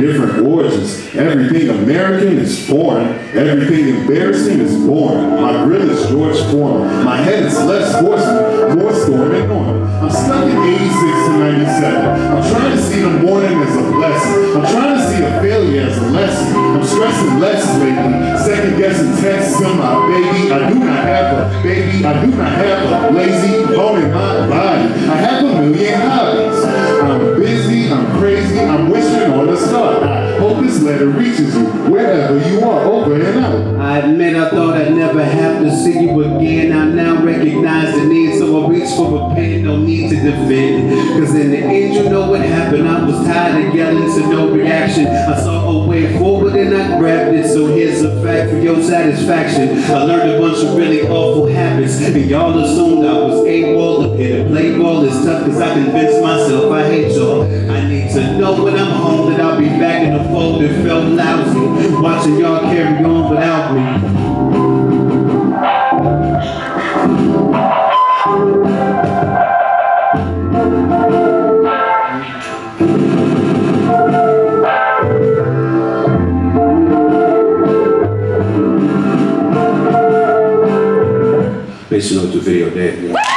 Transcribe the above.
different origins. Everything American is foreign. Everything embarrassing is boring. My grill is George Foreman. My head is less horseman, more storm and norm. I'm stuck in 86 to 97. I'm trying to see the morning as a blessing. I'm trying to see a failure as a lesson. I'm stressing less lately. Second guessing texts on my baby. I do not have a baby. I do not have a lazy bone in letter reaches you wherever you are. Over and out. I admit I thought I'd never have to see you again. I now recognize the need, so I reach for a pen. No need to defend. Cause in the end, you know what happened. I was tired of yelling, so no reaction. I saw way forward and I grabbed it. So here's a fact for your satisfaction. I learned a bunch of really awful habits. And y'all assumed I was AWOL. Up here to play ball is tough cause I convinced myself I hate y'all. I need to know when I'm home that I'll be back in the fold. It felt lousy. Watching y'all carry on without me. Based on the video dead.